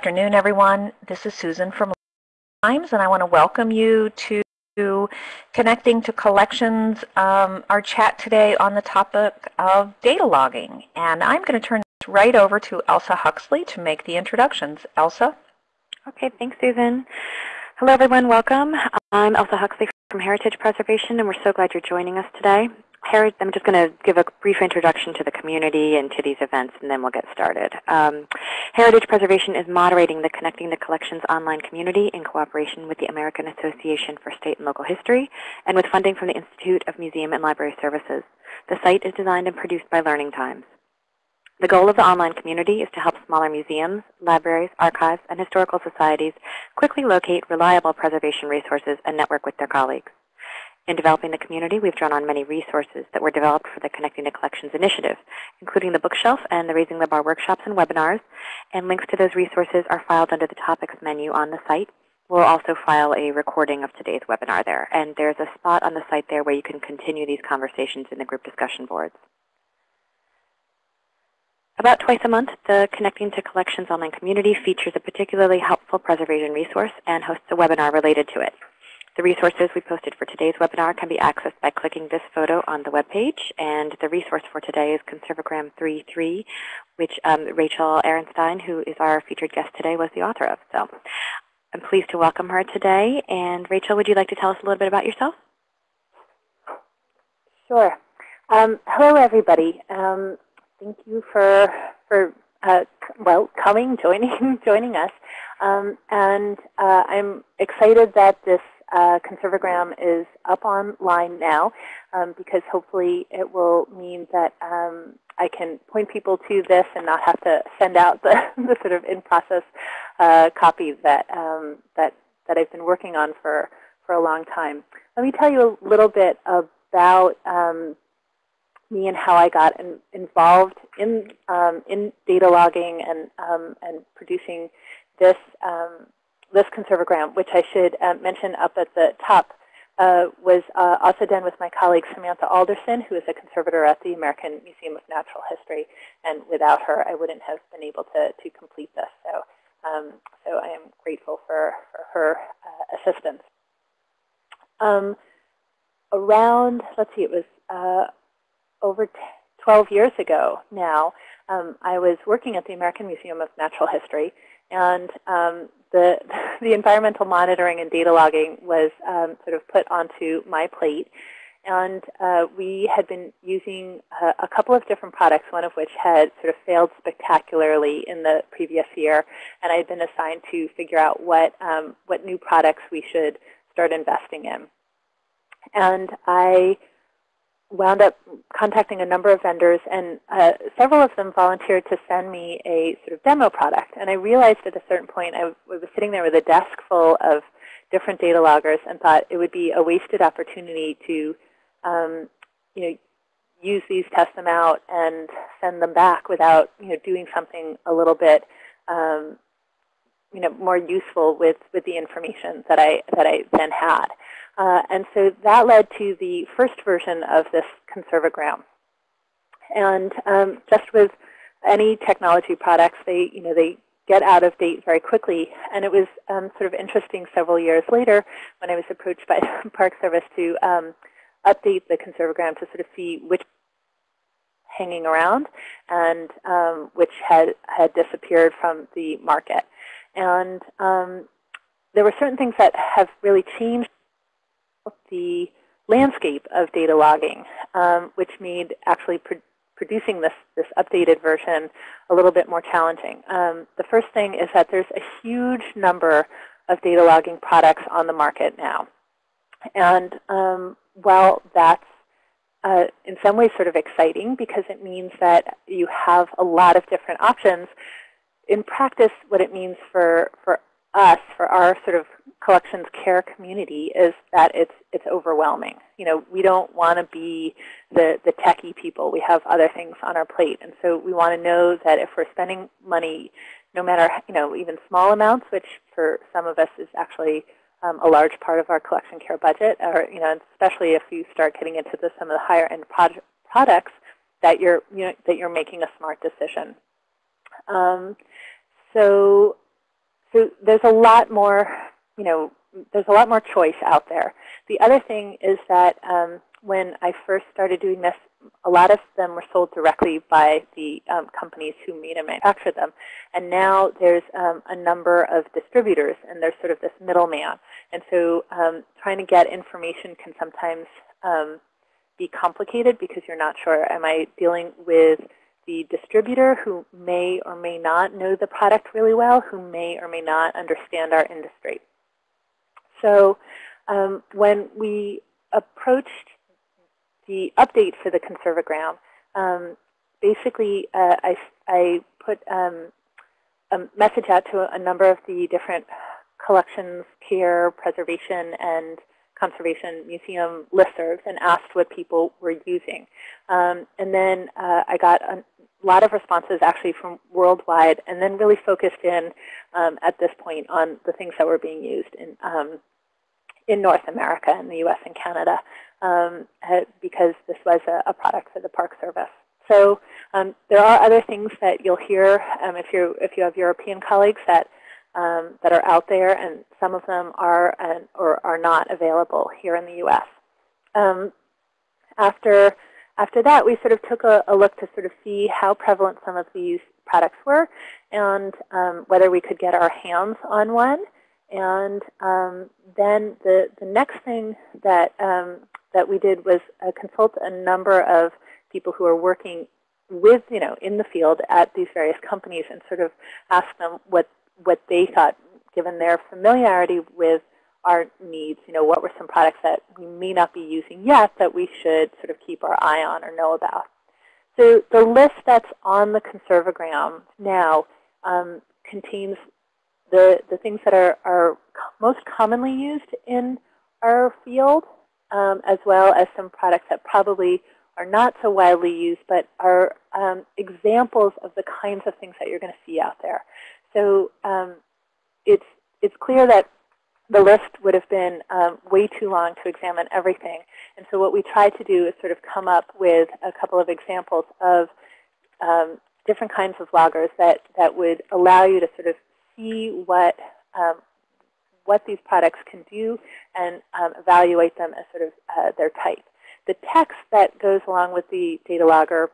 afternoon, everyone. This is Susan from Times, and I want to welcome you to Connecting to Collections, um, our chat today on the topic of data logging. And I'm going to turn right over to Elsa Huxley to make the introductions. Elsa? Okay, thanks, Susan. Hello, everyone. Welcome. I'm Elsa Huxley from Heritage Preservation, and we're so glad you're joining us today. I'm just going to give a brief introduction to the community and to these events, and then we'll get started. Um, Heritage Preservation is moderating the Connecting the Collections online community in cooperation with the American Association for State and Local History and with funding from the Institute of Museum and Library Services. The site is designed and produced by Learning Times. The goal of the online community is to help smaller museums, libraries, archives, and historical societies quickly locate reliable preservation resources and network with their colleagues. In developing the community, we've drawn on many resources that were developed for the Connecting to Collections initiative, including the bookshelf and the Raising the Bar workshops and webinars. And links to those resources are filed under the topics menu on the site. We'll also file a recording of today's webinar there. And there's a spot on the site there where you can continue these conversations in the group discussion boards. About twice a month, the Connecting to Collections online community features a particularly helpful preservation resource and hosts a webinar related to it. The resources we posted for today's webinar can be accessed by clicking this photo on the webpage. And the resource for today is Conserve O Gram 3.3, which um, Rachel Arenstein, who is our featured guest today, was the author of. So I'm pleased to welcome her today. And Rachel, would you like to tell us a little bit about yourself? Sure. Um, hello, everybody. Um, thank you for for uh, well coming, joining joining us. Um, and uh, I'm excited that this uh, Conserve O Gram is up online now um, because hopefully it will mean that um, I can point people to this and not have to send out the, the sort of in-process uh, copy that, um, that, that I've been working on for, for a long time. Let me tell you a little bit about um, me and how I got in, involved in, um, in data logging and, um, and producing this um, this Conserve O Gram, which I should uh, mention up at the top, uh, was uh, also done with my colleague Samantha Alderson, who is a conservator at the American Museum of Natural History. And without her, I wouldn't have been able to, to complete this. So, um, so I am grateful for, for her uh, assistance. Um, around, let's see, it was uh, over 12 years ago now, um, I was working at the American Museum of Natural History. And um, the, the environmental monitoring and data logging was um, sort of put onto my plate. And uh, we had been using uh, a couple of different products, one of which had sort of failed spectacularly in the previous year. And I had been assigned to figure out what, um, what new products we should start investing in. And I wound up contacting a number of vendors, and uh, several of them volunteered to send me a sort of demo product. And I realized at a certain point, I was sitting there with a desk full of different data loggers and thought it would be a wasted opportunity to um, you know, use these, test them out, and send them back without you know, doing something a little bit um, you know, more useful with, with the information that I, that I then had. Uh, and so that led to the first version of this Conserve O Gram. And um, just with any technology products, they, you know, they get out of date very quickly. And it was um, sort of interesting several years later when I was approached by the Park Service to um, update the Conserve O Gram to sort of see which hanging around and um, which had, had disappeared from the market. And um, there were certain things that have really changed the landscape of data logging, um, which made actually pro producing this, this updated version a little bit more challenging. Um, the first thing is that there's a huge number of data logging products on the market now. And um, while that's uh, in some ways sort of exciting because it means that you have a lot of different options, in practice what it means for, for us, for our sort of collections care community is that it's it's overwhelming. You know, we don't want to be the the techie people. We have other things on our plate, and so we want to know that if we're spending money, no matter you know even small amounts, which for some of us is actually um, a large part of our collection care budget, or you know, especially if you start getting into the, some of the higher end products, that you're you know that you're making a smart decision. Um, so so there's a lot more, you know, there's a lot more choice out there. The other thing is that um, when I first started doing this, a lot of them were sold directly by the um, companies who made and manufactured them. And now there's um, a number of distributors, and there's sort of this middleman. And so um, trying to get information can sometimes um, be complicated because you're not sure, am I dealing with the distributor who may or may not know the product really well, who may or may not understand our industry. So um, when we approached the update for the Conserve O Gram, um, basically uh, I, I put um, a message out to a number of the different collections, care, preservation, and conservation museum listservs and asked what people were using. Um, and then uh, I got a lot of responses actually from worldwide and then really focused in um, at this point on the things that were being used in, um, in North America in the US and Canada um, uh, because this was a, a, product for the Park Service. So um, there are other things that you'll hear um, if, you if you have European colleagues that um, that are out there, and some of them are or are not available here in the U.S. Um, after after that, we sort of took a, a, look to sort of see how prevalent some of these products were, and um, whether we could get our hands on one. And um, then the the next thing that um, that we did was uh, consult a number of people who are working with, you know, in the field at these various companies and sort of ask them what what they thought, given their familiarity with our needs, you know, what were some products that we may not be using yet that we should sort of keep our eye on or know about. So the list that's on the Conserve O Gram now um, contains the, the things that are, are most commonly used in our field, um, as well as some products that probably are not so widely used, but are um, examples of the kinds of things that you're going to see out there. So um, it's, it's clear that the list would have been um, way too long to examine everything. And so what we tried to do is sort of come up with a couple of examples of um, different kinds of loggers that, that would allow you to sort of see what, um, what these products can do and um, evaluate them as sort of uh, their type. The text that goes along with the data logger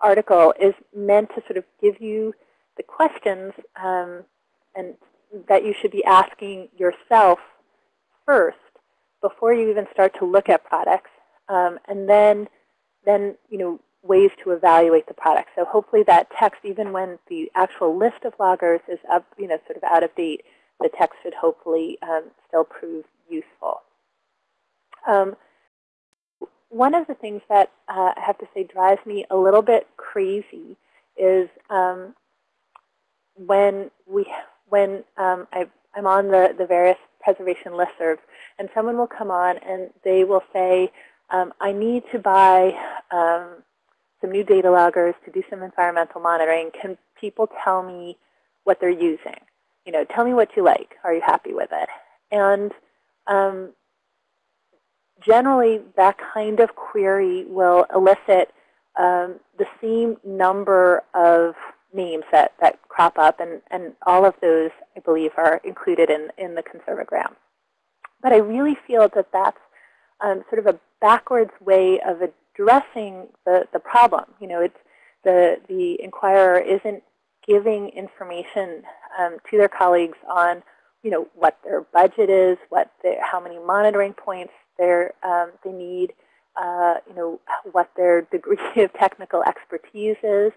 article is meant to sort of give you the questions um, and that you should be asking yourself first before you even start to look at products, um, and then, then you know, ways to evaluate the product. So hopefully that text, even when the actual list of loggers is up, you know, sort of out of date, the text should hopefully um, still prove useful. Um, one of the things that uh, I have to say drives me a little bit crazy is um, when we when um, I, am on the, the various preservation listservs, and someone will come on and they will say, um, I need to buy um, some new data loggers to do some environmental monitoring. Can people tell me what they're using? You know, tell me what you like. Are you happy with it? And um, generally, that kind of query will elicit um, the same number of names that, that crop up, and, and all of those, I believe, are included in, in the Conserve O Gram. But I really feel that that's um, sort of a backwards way of addressing the, the problem. You know, it's the, the inquirer isn't giving information um, to their colleagues on, you know, what their budget is, what their, how many monitoring points um, they need, uh, you know, what their degree of technical expertise is.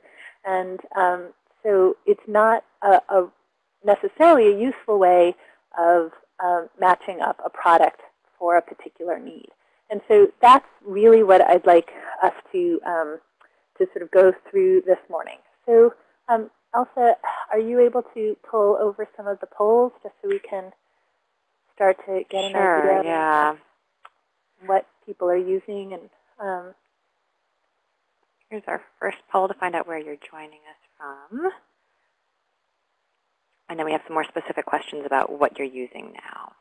And um, so it's not a, a necessarily a useful way of um, matching up a product for a particular need. And so that's really what I'd like us to, um, to sort of go through this morning. So um, Elsa, are you able to pull over some of the polls just so we can start to get an sure, idea yeah. of what people are using and um, Here's our first poll to find out where you're joining us from. And then we have some more specific questions about what you're using now.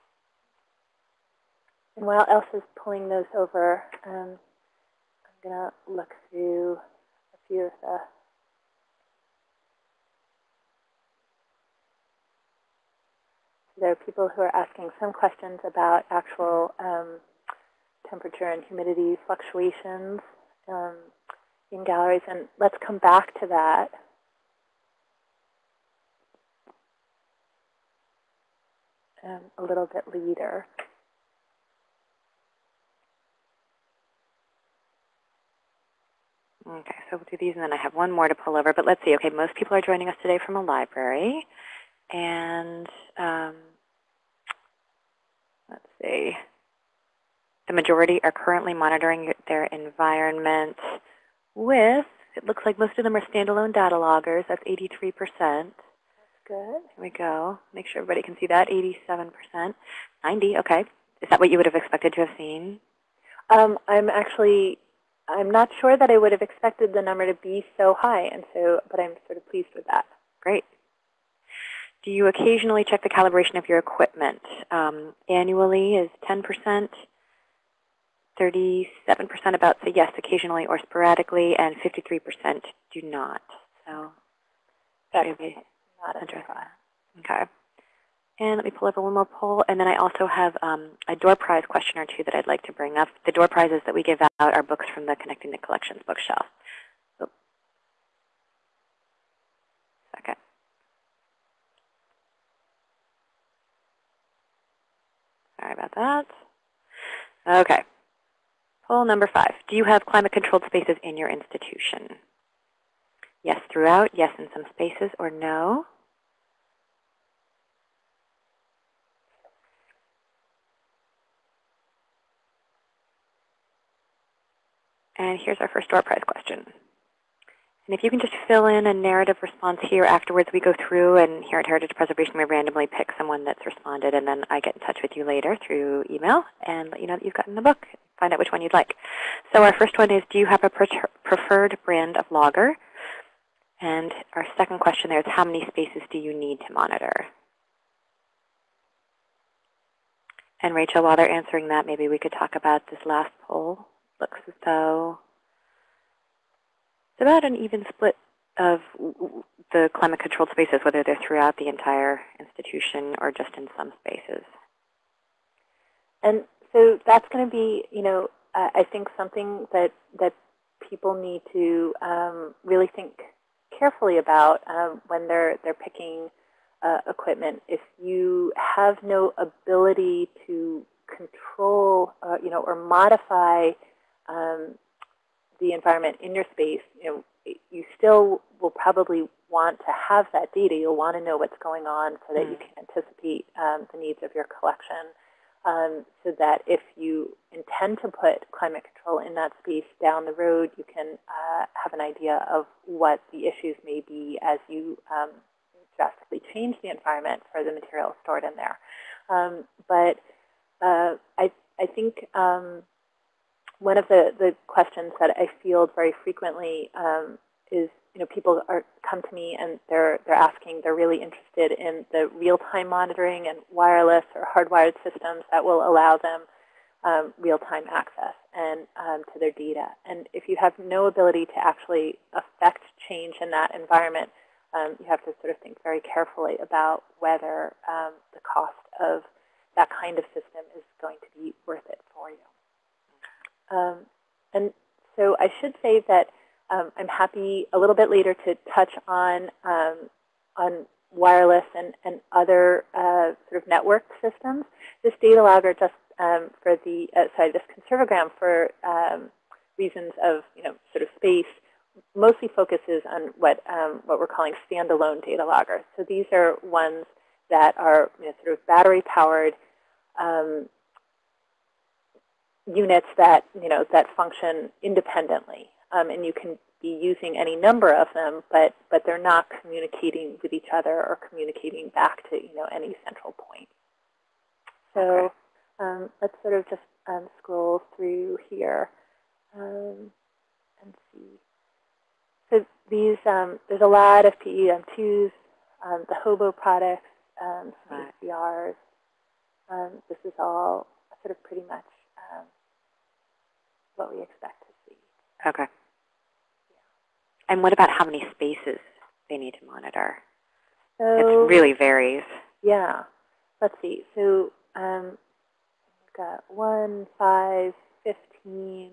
And while Elsa's pulling those over, um, I'm going to look through a few of the there are people who are asking some questions about actual um, temperature and humidity fluctuations um, in galleries, and let's come back to that. Um, a little bit later. Okay, so we'll do these, and then I have one more to pull over. But let's see. Okay, most people are joining us today from a library. And um, let's see. The majority are currently monitoring their environment with, it looks like most of them are standalone data loggers. That's 83%. Good. Here we go. Make sure everybody can see that. 87%. 90, okay. Is that what you would have expected to have seen? Um, I'm actually, I'm not sure that I would have expected the number to be so high, and so, but I'm sort of pleased with that. Great. Do you occasionally check the calibration of your equipment? Um, annually is 10%. 37% about say yes occasionally or sporadically, and 53% do not. So That's should be not interesting. Okay. And let me pull over one more poll. And then I also have um, a door prize question or two that I'd like to bring up. The door prizes that we give out are books from the Connecting the Collections bookshelf. So, second. Sorry about that. Okay. Number five. Do you have climate-controlled spaces in your institution? Yes throughout, yes in some spaces, or no? And here's our first door prize question. And if you can just fill in a narrative response here afterwards, we go through and here at Heritage Preservation, we randomly pick someone that's responded, and then I get in touch with you later through email and let you know that you've gotten the book. Find out which one you'd like. So our first one is, do you have a preferred brand of logger? And our second question there is, how many spaces do you need to monitor? And Rachel, while they're answering that, maybe we could talk about this last poll. Looks as though it's about an even split of the climate-controlled spaces, whether they're throughout the entire institution or just in some spaces. And so that's going to be, you know, uh, I think something that that people need to um, really think carefully about um, when they're they're picking uh, equipment. If you have no ability to control, uh, you know, or modify um, the environment in your space, you know, you still will probably want to have that data. You'll want to know what's going on so that mm. you can anticipate um, the needs of your collection. Um, so that if you intend to put climate control in that space down the road, you can uh, have an idea of what the issues may be as you um, drastically change the environment for the material stored in there. Um, but uh, I, I think um, one of the, the questions that I field very frequently um, is, you know, people are come to me and they're they're asking, they're really interested in the real-time monitoring and wireless or hardwired systems that will allow them um, real-time access and um, to their data. And if you have no ability to actually affect change in that environment, um, you have to sort of think very carefully about whether um, the cost of that kind of system is going to be worth it for you. Um, and so I should say that um, I'm happy a little bit later to touch on um, on wireless and, and other uh, sort of network systems. This data logger just um, for the, uh, sorry, this Conserve O Gram for um, reasons of, you know, sort of space mostly focuses on what, um, what we're calling standalone data loggers. So these are ones that are you know, sort of battery powered um, units that you know that function independently, um, and you can be using any number of them, but but they're not communicating with each other or communicating back to you know any central point. So okay. um, let's sort of just um, scroll through here um, and see. So these um, there's a lot of PEM2s, um, the Hobo products, um, right. This is all sort of pretty much um, what we expect to see. Okay. And what about how many spaces they need to monitor? So, it really varies. Yeah. let's see. So um, we've got 1, 5, 15,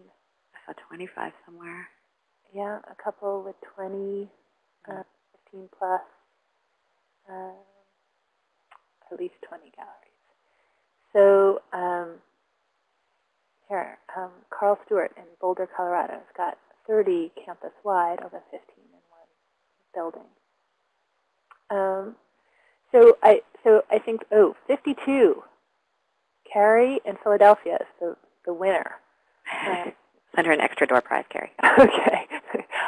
I saw 25 somewhere. yeah, a couple with 20, uh, 15 plus, uh, at least 20 galleries. So um, here, um, Carl Stewart in Boulder, Colorado has got 30 campus-wide over 15 in one building. Um, so I so I think oh 52. Carrie in Philadelphia is the the winner. Uh, Send her an extra door prize, Carrie. okay,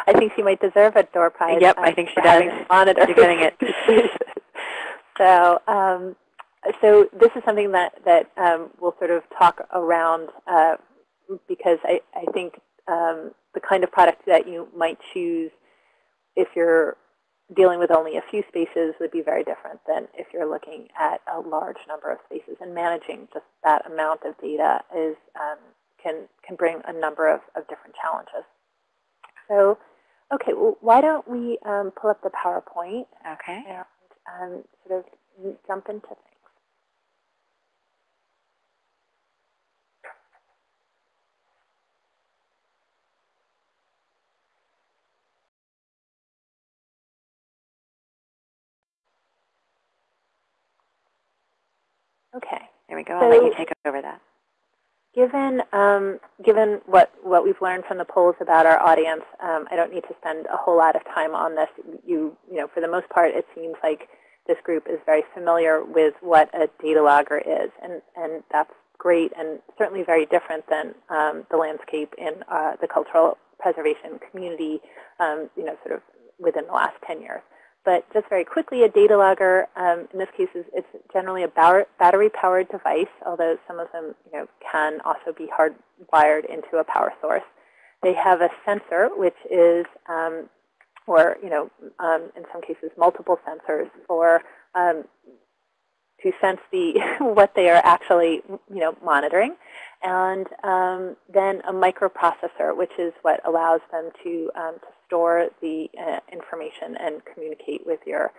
I think she might deserve a door prize. Yep, I think she does. Monitor. You're getting it. so um, so this is something that that um, we'll sort of talk around uh, because I I think um, the kind of product that you might choose if you're dealing with only a few spaces would be very different than if you're looking at a large number of spaces. And managing just that amount of data is um, can can bring a number of, of different challenges. So, okay, well, why don't we um, pull up the PowerPoint Okay. and um, sort of jump into things. Okay. There we go. I'll let you take over that. Given um, given what what we've learned from the polls about our audience, um, I don't need to spend a whole lot of time on this. You you know, for the most part, it seems like this group is very familiar with what a data logger is, and and that's great, and certainly very different than um, the landscape in uh, the cultural preservation community. Um, you know, sort of within the last 10 years. But just very quickly, a data logger, um, in this case, is it's generally a battery-powered device, although some of them you know, can also be hardwired into a power source. They have a sensor, which is, um, or you know, um, in some cases, multiple sensors for um, to sense the what they are actually you know monitoring, and um, then a microprocessor, which is what allows them to um, to store the uh, information and communicate with your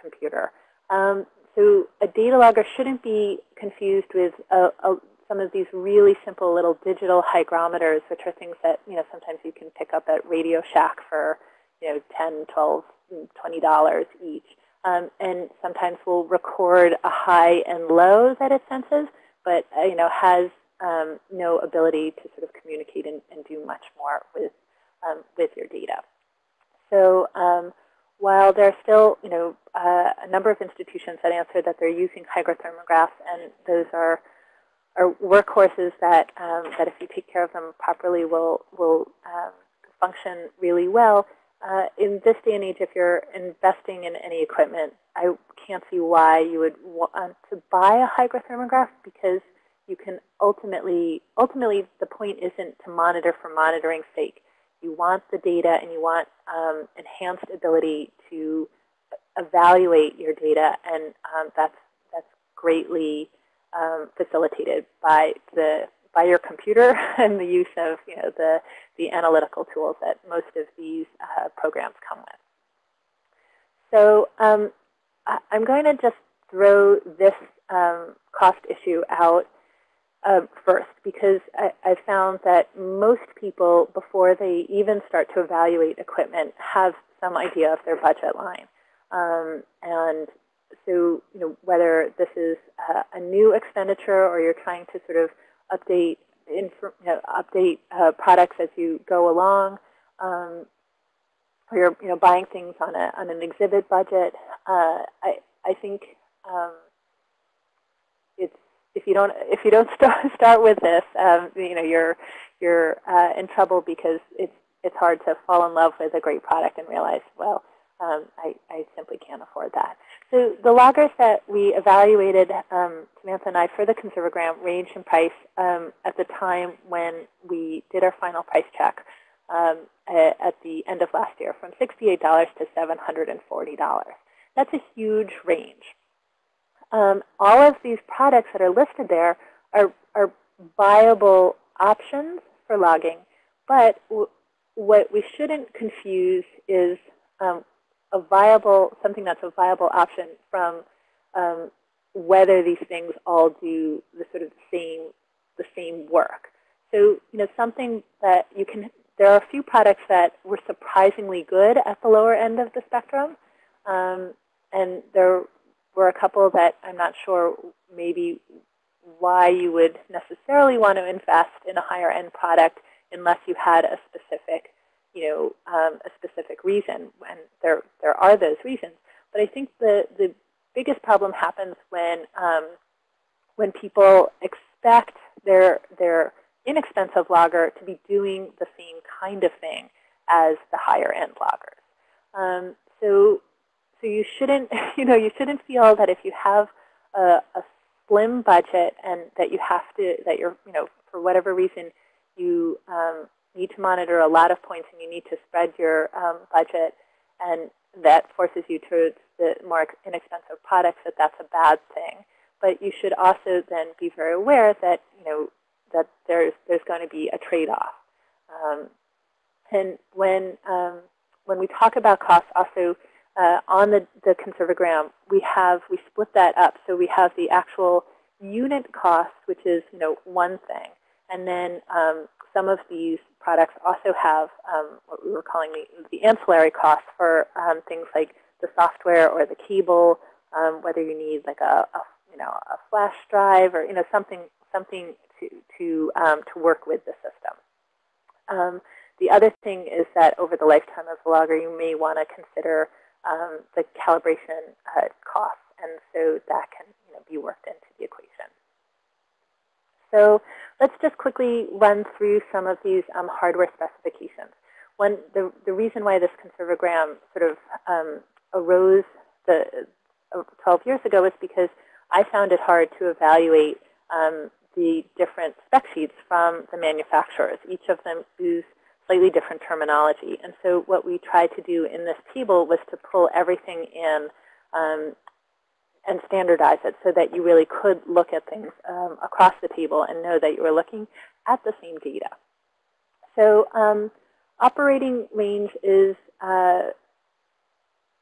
computer. Um, so a data logger shouldn't be confused with a, a, some of these really simple little digital hygrometers, which are things that you know sometimes you can pick up at Radio Shack for you know 10, 12, 20 dollars each, um, and sometimes will record a high and low that it senses, but uh, you know has um, no ability to sort of communicate and, and do much more with um, with your data. So um, while there are still, you know, uh, a number of institutions that answer that they're using hygrothermographs, and those are are workhorses that um, that if you take care of them properly will will um, function really well. Uh, in this day and age, if you're investing in any equipment, I can't see why you would want to buy a hygrothermograph because you can ultimately, ultimately the point isn't to monitor for monitoring's sake. You want the data and you want um, enhanced ability to evaluate your data, and um, that's that's greatly um, facilitated by the by your computer and the use of you know the the analytical tools that most of these uh, programs come with. So um, I, am going to just throw this um, cost issue out uh, first because I, I, found that most people, before they even start to evaluate equipment, have some idea of their budget line. Um, and so, you know, whether this is uh, a new expenditure or you're trying to sort of update you know, update uh, products as you go along, um, or you're you know buying things on a on an exhibit budget, uh, I I think um, it's if you don't if you don't start start with this, um, you know you're you're uh, in trouble because it's it's hard to fall in love with a great product and realize well um, I I simply can't afford that. So the loggers that we evaluated, um, Samantha and I, for the Conserve O Gram ranged in price um, at the time when we did our final price check um, at the end of last year, from $68 to $740. That's a huge range. Um, all of these products that are listed there are, are viable options for logging, but what we shouldn't confuse is um, a viable, something that's a viable option from um, whether these things all do the sort of the same the same work. So you know something that you can there are a few products that were surprisingly good at the lower end of the spectrum, um, and there were a couple that I'm not sure maybe why you would necessarily want to invest in a higher end product unless you had a specific, you know, um, a specific reason. And there there are those reasons. But I think the the biggest problem happens when um, when people expect their their inexpensive logger to be doing the same kind of thing as the higher end loggers. Um, so so you shouldn't you know you shouldn't feel that if you have a, a slim budget and that you have to, that you're, you know, for whatever reason, you um, need to monitor a lot of points and you need to spread your um, budget and that forces you towards the more inexpensive products, that that's a bad thing. But you should also then be very aware that, you know, that there's, there's going to be a trade-off. Um, and when, um, when we talk about costs, also uh, on the, the Conserve O Gram, we have we split that up. So we have the actual unit cost, which is you know one thing, and then um, some of these products also have um, what we were calling the, the ancillary costs for um, things like the software or the cable, um, whether you need like a, a, you know a flash drive or you know something something to to um, to work with the system. Um, the other thing is that over the lifetime of the logger, you may want to consider the calibration uh, costs. And so that can you know, be worked into the equation. So let's just quickly run through some of these um, hardware specifications. One, the, the reason why this Conserve O Gram sort of um, arose the, uh, 12 years ago was because I found it hard to evaluate um, the different spec sheets from the manufacturers. Each of them use slightly different terminology. And so what we tried to do in this table was to pull everything in um, and standardize it so that you really could look at things um, across the table and know that you were looking at the same data. So um, operating range is, uh,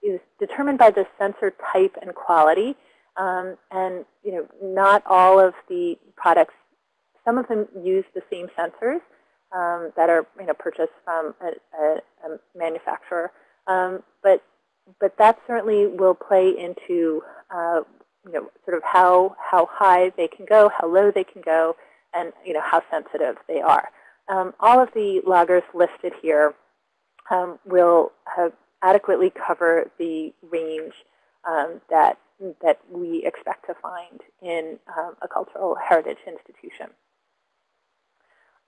is determined by the sensor type and quality. Um, and you know, not all of the products, some of them use the same sensors, um, that are you know purchased from a, a, a manufacturer. Um, but but that certainly will play into uh, you know sort of how how high they can go, how low they can go, and you know how sensitive they are. Um, all of the loggers listed here um, will adequately cover the range um, that that we expect to find in um, a cultural heritage institution.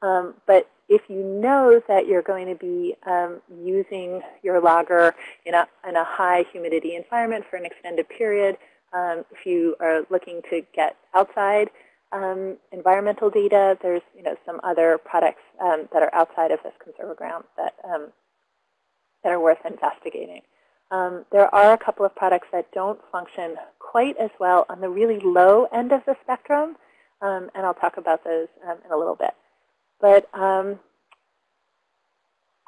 Um, but if you know that you're going to be um, using your logger in a, in a high humidity environment for an extended period, um, if you are looking to get outside um, environmental data, there's you know some other products um, that are outside of this Conserve O Gram that um, that are worth investigating. there are a couple of products that don't function quite as well on the really low end of the spectrum, and I'll talk about those in a little bit. But um,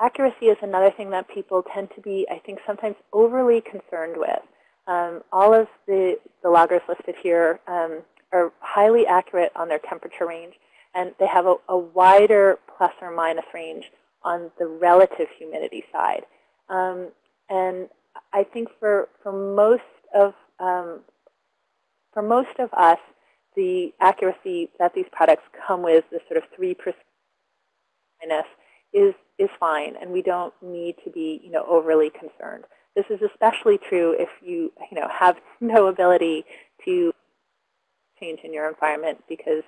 accuracy is another thing that people tend to be, I think, sometimes overly concerned with. Um, all of the, the loggers listed here um, are highly accurate on their temperature range, and they have a, a, wider plus or minus range on the relative humidity side. Um, and I think for, for most of um, for most of us, the accuracy that these products come with, the sort of 3% is, is fine, and we don't need to be you know, overly concerned. This is especially true if you, you know, have no ability to change in your environment because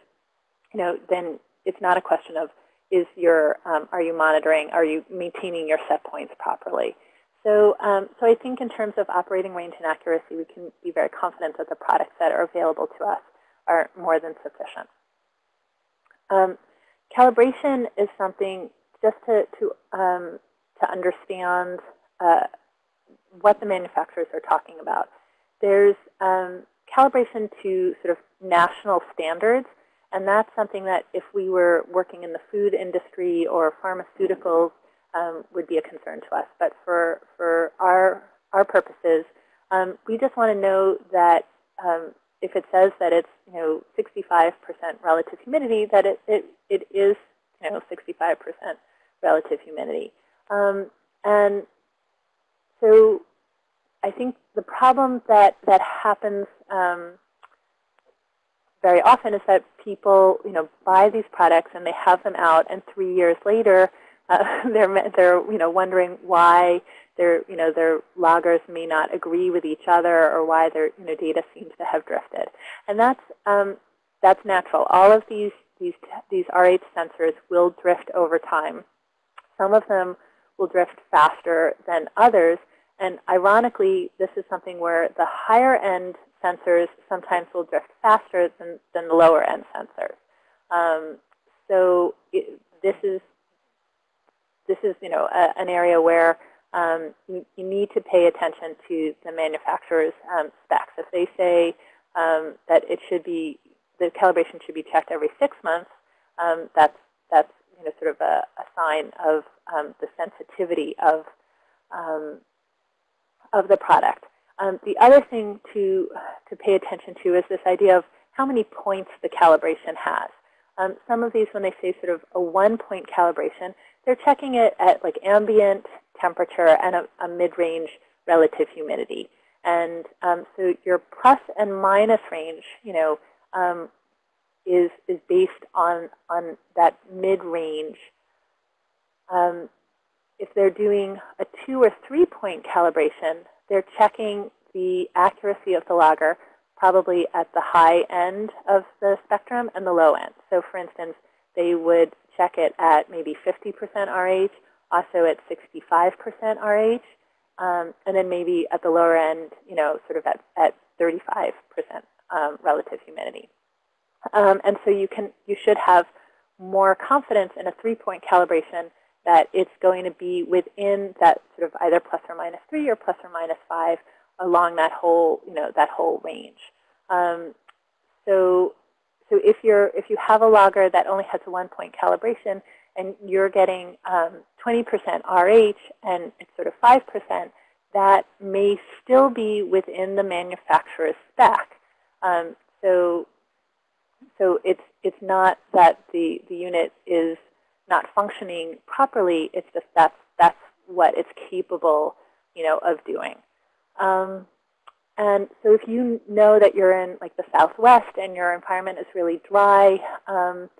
you know, then it's not a question of is your, um, are you monitoring, are you maintaining your set points properly? So, um, so I think in terms of operating range and accuracy, we can be very confident that the products that are available to us are more than sufficient. Um, calibration is something just to, to, um, to understand uh, what the manufacturers are talking about. There's um, calibration to sort of national standards, and that's something that if we were working in the food industry or pharmaceuticals um, would be a concern to us. But for, for our, our purposes, um, we just want to know that um, if it says that it's you know 65% relative humidity, that it it, it is you know 65% relative humidity. Um, and so I think the problem that that happens um, very often is that people, you know, buy these products and they have them out, and three years later, uh, they're they're you know wondering why their you know their loggers may not agree with each other, or why their you know data seems to have drifted, and that's um, that's natural. All of these these these RH sensors will drift over time. Some of them will drift faster than others, and ironically, this is something where the higher end sensors sometimes will drift faster than, than the lower end sensors. Um, so it, this is this is you know a, an area where um, you, you, need to pay attention to the manufacturer's um, specs. If they say um, that it should be the calibration should be checked every six months, um, that's that's you know sort of a, a sign of um, the sensitivity of of the product. Um, the other thing to, to pay attention to is this idea of how many points the calibration has. Um, some of these, when they say sort of a one-point calibration, they're checking it at like ambient temperature and a, a mid-range relative humidity. And um, so your plus and minus range, you know, um, is is based on on that mid-range. Um, if they're doing a two or three point calibration, they're checking the accuracy of the logger probably at the high end of the spectrum and the low end. So for instance, they would check it at maybe 50% RH, also at 65% RH, um, and then maybe at the lower end, you know, sort of at, at 35% um, relative humidity. Um, and so you can, you should have more confidence in a three-point calibration that it's going to be within that sort of either plus or minus 3 or plus or minus 5 along that whole, you know, that whole range. Um, so, so if you're if you have a logger that only has a one-point calibration and you're getting 20% um, RH and it's sort of 5%, that may still be within the manufacturer's spec. Um, so, so it's it's not that the the unit is not functioning properly. It's just that's that's what it's capable, you know, of doing. Um, and so if you know that you're in like the Southwest and your environment is really dry, um,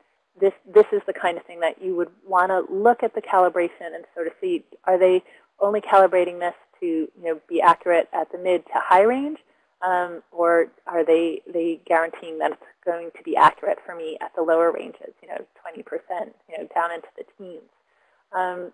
this this is the kind of thing that you would want to look at the calibration and sort of see are they only calibrating this to you know be accurate at the mid to high range, um, or are they they guaranteeing that it's going to be accurate for me at the lower ranges, you know, 20%, you know, down into the teens. Um,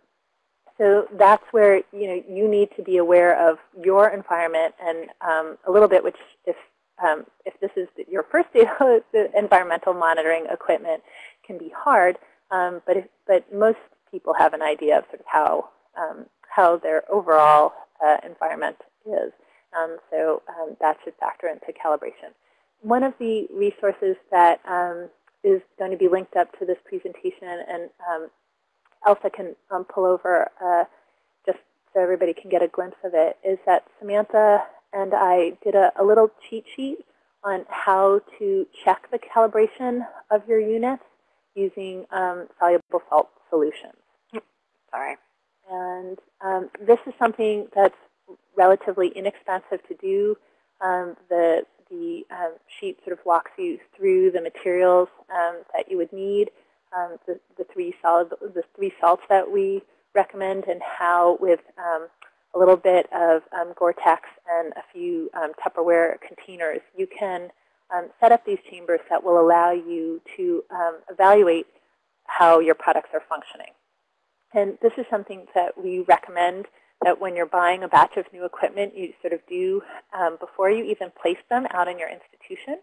so that's where you know you need to be aware of your environment and um, a little bit, which if um, if this is your first data, environmental monitoring equipment can be hard. Um, but if, but most people have an idea of sort of how um, how their overall uh, environment is. Um, so um, that should factor into calibration. One of the resources that is going to be linked up to this presentation and Elsa can um, pull over uh, just so everybody can get a glimpse of it, is that Samantha and I did a, a little cheat sheet on how to check the calibration of your units using um, soluble salt solutions. Sorry. And um, this is something that's relatively inexpensive to do. Um, the the um, sheet sort of walks you through the materials um, that you would need um, the, the, three solid, the three salts that we recommend and how with um, a little bit of um, Gore-Tex and a few um, Tupperware containers, you can um, set up these chambers that will allow you to um, evaluate how your products are functioning. And this is something that we recommend that when you're buying a batch of new equipment, you sort of do before you even place them out in your institution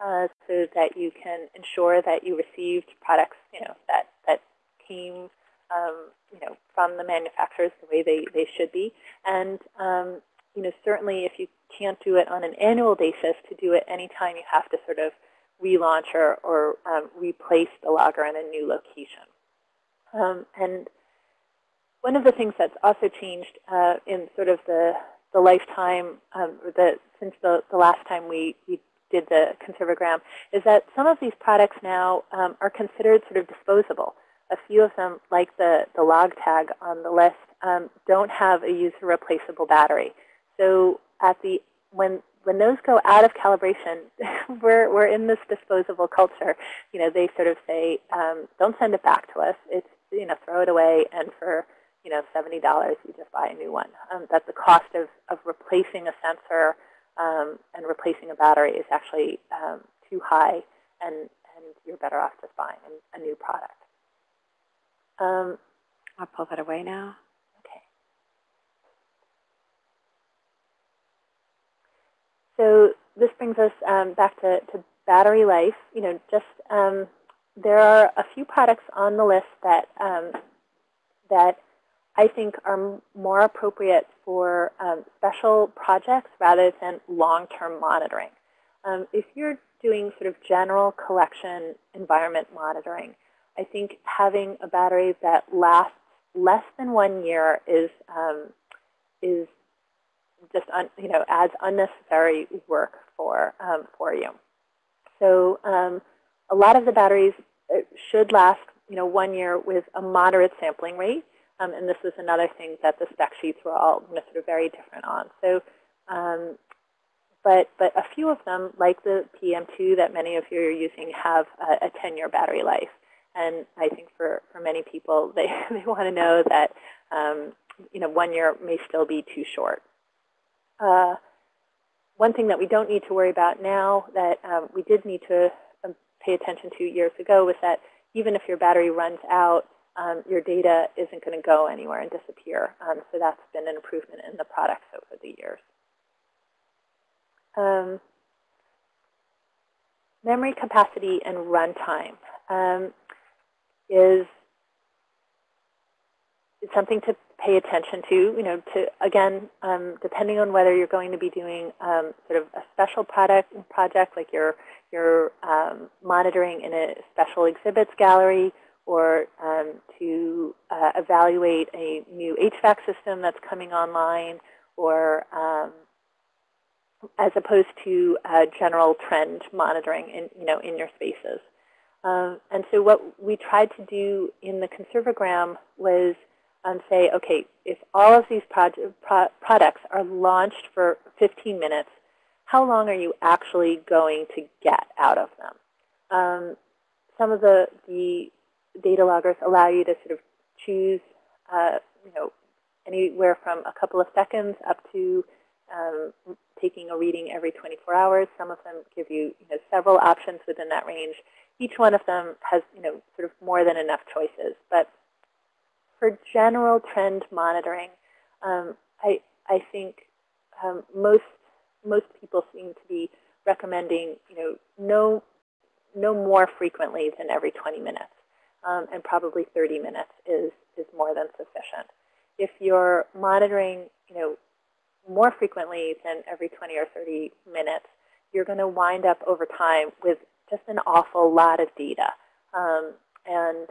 uh, so that you can ensure that you received products, you know, that, that came, um, you know, from the manufacturers the way they, they should be. And, um, you know, certainly if you can't do it on an annual basis, to do it anytime you have to sort of relaunch or, or um, replace the logger in a new location. Um, and one of the things that's also changed uh, in sort of the, the lifetime, um, the, since the, the last time we, we did the Conserve O Gram, is that some of these products now um, are considered sort of disposable. A few of them, like the, the log tag on the list, um, don't have a user replaceable battery. So at the when when those go out of calibration, we're we're in this disposable culture. You know, they sort of say, um, don't send it back to us. It's you know, throw it away, and for you know, $70, you just buy a new one. Um, that the cost of, of replacing a sensor um, and replacing a battery is actually um, too high, and, and you're better off just buying a, a new product. Um, I'll pull that away now. Okay. So this brings us um, back to, to battery life. You know, just um, there are a few products on the list that um, that I think are more appropriate for um, special projects rather than long-term monitoring. Um, if you're doing sort of general collection environment monitoring, I think having a battery that lasts less than one year is um, is just un, you know adds unnecessary work for um, for you. So um, a lot of the batteries uh, should last you know one year with a moderate sampling rate. Um, and this is another thing that the spec sheets were all you know, sort of very different on. So, um, but but a few of them, like the PEM2 that many of you are using, have a 10-year battery life. And I think for, for many people, they, they want to know that um, you know one year may still be too short. Uh, one thing that we don't need to worry about now that um, we did need to um, pay attention to years ago was that even if your battery runs out, um, your data isn't going to go anywhere and disappear. Um, so that's been an improvement in the products over the years. Um, memory capacity and runtime um, is, is something to pay attention to. You know, to again, um, depending on whether you're going to be doing um, sort of a special product project, like you're you're monitoring in a special exhibits gallery, or um, to uh, evaluate a new HVAC system that's coming online, or um, as opposed to uh, general trend monitoring in, you know, in your spaces. Um, and so what we tried to do in the Conserve O Gram was um, say, okay, if all of these pro products are launched for 15 minutes, how long are you actually going to get out of them? Um, some of the, the data loggers allow you to sort of choose, uh, you know, anywhere from a couple of seconds up to um, taking a reading every 24 hours. Some of them give you, you know, several options within that range. Each one of them has, you know, sort of more than enough choices. But for general trend monitoring, um, I, I think um, most most people seem to be recommending, you know, no no more frequently than every 20 minutes um, and probably 30 minutes is, is more than sufficient. If you're monitoring, you know, more frequently than every 20 or 30 minutes, you're going to wind up over time with just an awful lot of data. Um, and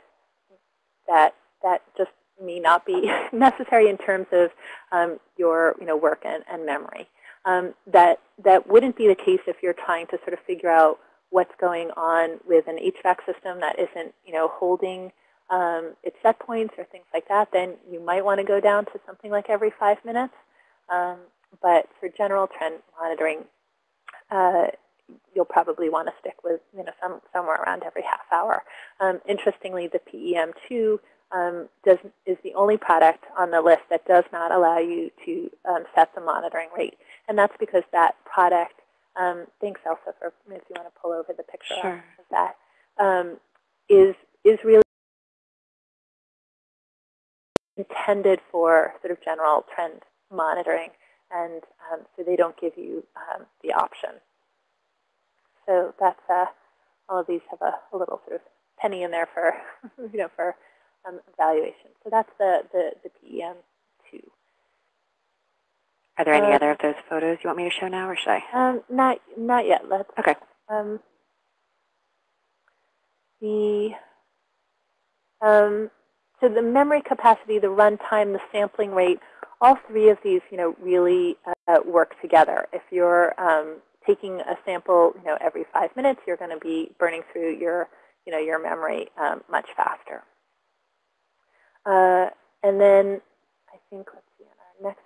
that, that just may not be necessary in terms of um, your you know, work and, and memory. Um, that, that wouldn't be the case if you're trying to sort of figure out what's going on with an HVAC system that isn't, you know, holding um, its set points or things like that, then you might want to go down to something like every five minutes. Um, but for general trend monitoring, uh, you'll probably want to stick with, you know, some, somewhere around every half hour. Um, interestingly, the PEM2 um, does, is the only product on the list that does not allow you to um, set the monitoring rate. And that's because that product um, thanks, Elsa, for if you want to pull over the picture sure. of that, um, is is really intended for sort of general trend monitoring, and um, so they don't give you um, the option. So that's uh, all of these have a, a, little sort of penny in there for you know for um, evaluation. So that's the the, the PEM. Are there any uh, other of those photos you want me to show now, or should I? Um, not, not yet. Let's. Okay. Um, the um, so the memory capacity, the runtime, the sampling rate, all three of these, you know, really uh, work together. If you're um, taking a sample, you know, every five minutes, you're going to be burning through your, you know, your memory um, much faster. Uh, and then I think, let's see, on our next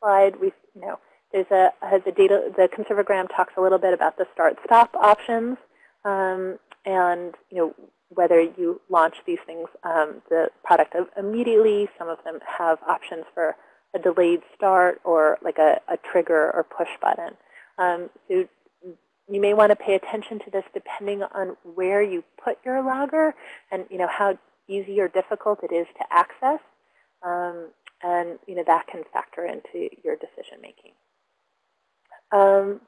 slide, we, you know, there's a, the data, the Conserve O Gram talks a little bit about the start-stop options um, and, you know, whether you launch these things, um, the product immediately. Some of them have options for a delayed start or like a, a trigger or push button. Um, so you may want to pay attention to this depending on where you put your logger and you know how easy or difficult it is to access. Um, and you know that can factor into your decision making. Um,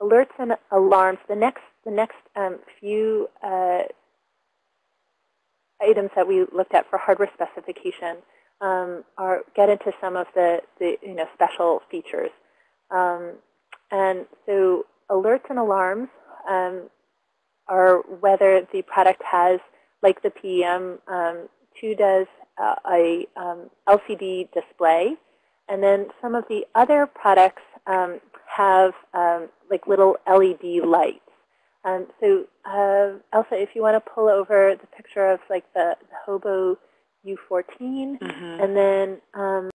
alerts and alarms. The next the next um, few uh, items that we looked at for hardware specification um, are get into some of the, the you know special features. Um, and so alerts and alarms um, are whether the product has, like the PEM, um, 2 does uh, a um, LCD display. And then some of the other products um, have um, like little LED lights. Um, so uh, Elsa, if you want to pull over the picture of like the, the Hobo U14, Mm -hmm. and then um,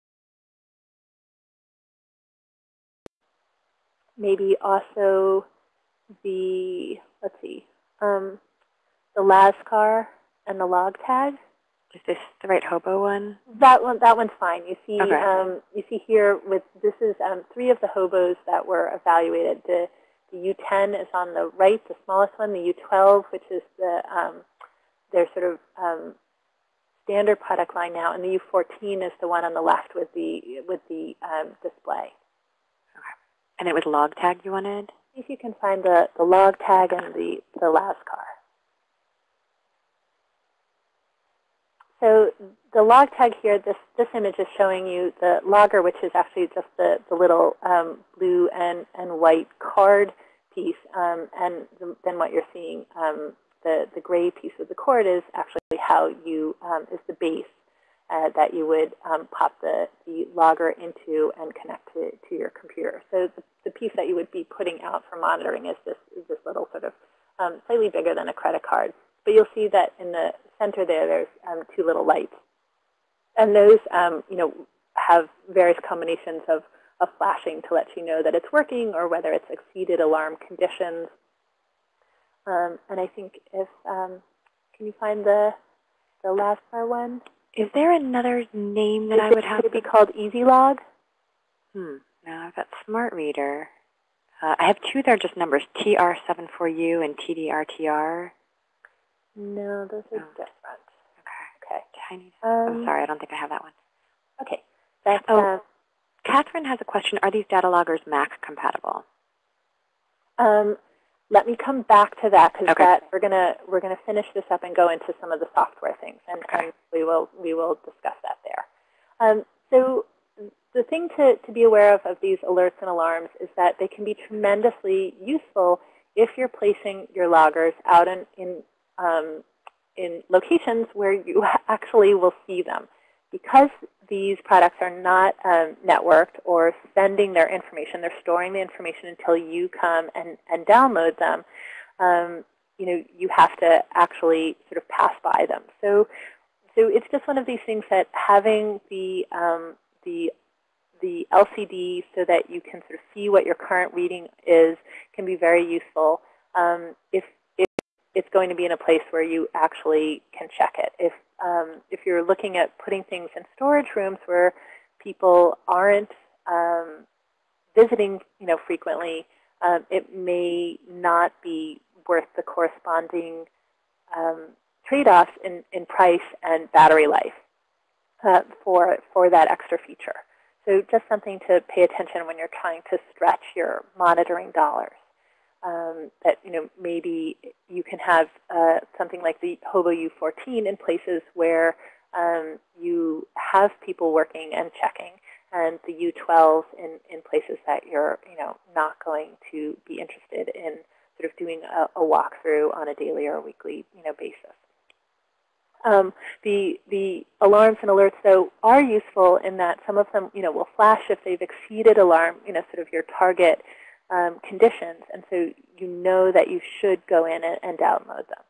maybe also the, let's see, um, the LASCAR and the log tag. Is this the right hobo one? That one, that one's fine. You see, Okay. um, you see here with this is um, three of the hobos that were evaluated. The the U10 is on the right, the smallest one. The U12, which is the um, their sort of um, standard product line now, and the U14 is the one on the left with the with the um, display. And it was log tag you wanted? See if you can find the the log tag and the the LASCAR. So the log tag here, this, this image is showing you the logger, which is actually just the, the little um, blue and, and white card piece. Um, and the, then what you're seeing, um, the, the gray piece of the cord is actually how you, um, is the base uh, that you would um, pop the, the logger into and connect to, to your computer. So the, the piece that you would be putting out for monitoring is this, is this little sort of um, slightly bigger than a credit card. But you'll see that in the center there, there's um, two little lights. And those, um, you know, have various combinations of, of flashing to let you know that it's working or whether it's exceeded alarm conditions. Um, and I think if, um, can you find the, the LASCAR one? Is there another name that I would have? Could it be called Easy Log? Hmm. No, I've got Smart Reader. Uh, I have two that are just numbers, TR74U and TDRTR. No, those are Oh. different. Okay. Okay. Tiny. Um, I'm sorry, I don't think I have that one. Okay. That's, Oh. uh, Catherine has a question. Are these data loggers Mac compatible? Um, let me come back to that because Okay. that we're gonna we're gonna finish this up and go into some of the software things, and, Okay. and we will we will discuss that there. Um, so the thing to, to be aware of of these alerts and alarms is that they can be tremendously useful if you're placing your loggers out in in, um, in locations where you actually will see them. Because these products are not um, networked or sending their information, they're storing the information until you come and, and download them, um, you know, you have to actually sort of pass by them. So, so it's just one of these things that having the, um, the, the LCD so that you can sort of see what your current reading is can be very useful um, if, it's going to be in a place where you actually can check it. If um, if you're looking at putting things in storage rooms where people aren't um, visiting, you know, frequently, um, it may not be worth the corresponding um, trade-offs in, in price and battery life uh, for for that extra feature. So just something to pay attention when you're trying to stretch your monitoring dollars. Um, that you know maybe you can have uh, something like the Hobo U14 in places where um, you have people working and checking, and the U12 in, in places that you're you know not going to be interested in sort of doing a, a walkthrough on a daily or weekly you know basis. Um, the, the alarms and alerts, though, are useful in that some of them, you know, will flash if they've exceeded alarm, you know, sort of your target um, conditions. And so you know that you should go in and, and download them.